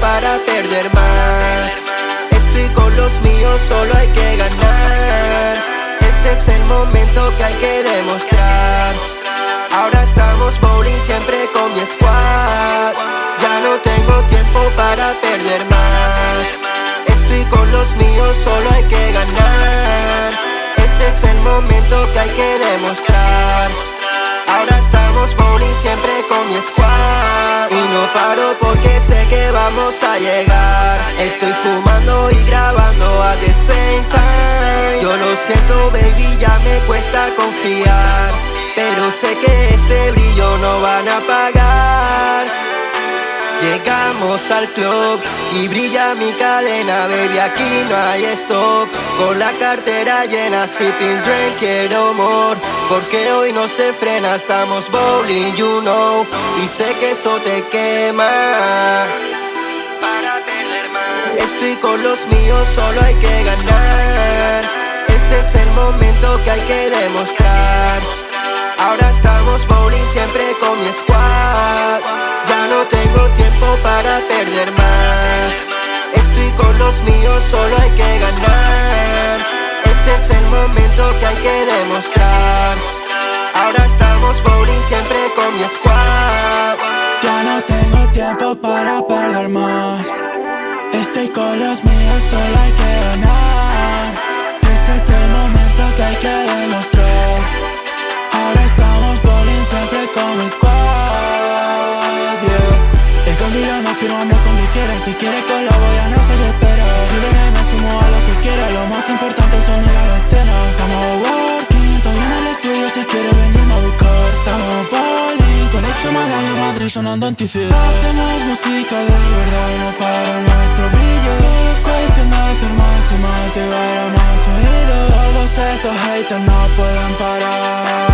para perder más. Estoy con los míos, solo hay que ganar. Este es el momento que hay que demostrar. Ahora estamos bowling siempre con mi squad vamos a llegar. Estoy fumando y grabando a the same time. Yo lo siento baby, ya me cuesta confiar. Pero sé que este brillo no van a pagar Llegamos al club y brilla mi cadena, baby, aquí no hay stop. Con la cartera llena, sipping drink, quiero more. Porque hoy no se frena, estamos bowling, you know. Y sé que eso te quema Estoy con los míos, solo hay que ganar. Este es el momento que hay que demostrar. Ahora estamos bowling siempre con mi squad. Ya no tengo tiempo para perder más. Estoy con los míos, solo hay que ganar. Este es el momento que hay que demostrar. Ahora estamos bowling siempre con mi squad. Ya no tengo tiempo para perder más Estoy con los míos, solo hay que ganar Este es el momento que hay que demostrar. Ahora estamos bowling siempre con mi squad yeah. El contigo no firmamos con que quiera Si quiere colabo ya no se le espera. Si me sumo a lo que quiera Lo bowling, conexión Miami, Madrid sonando anticidad Hacemos música de verdad y no para nuestro brillo. Solo es cuestión de hacer más y más Llegar a más oídos Todos esos haters no pueden pararme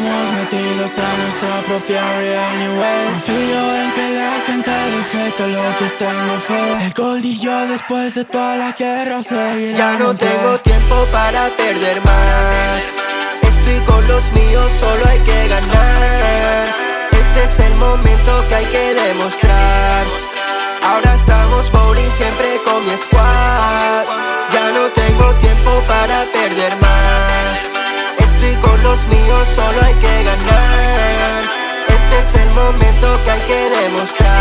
Estamos metidos en nuestra propia anyway Confío en que la gente deje todo lo que tengo fe El gold y yo después de toda la guerra seguirán Ya no en tengo tiempo para perder más. Estoy con los míos, solo hay que ganar. Este es el momento que hay que demostrar. Ahora estamos bowling siempre con mi squad. Ya no tengo tiempo para perder más míos,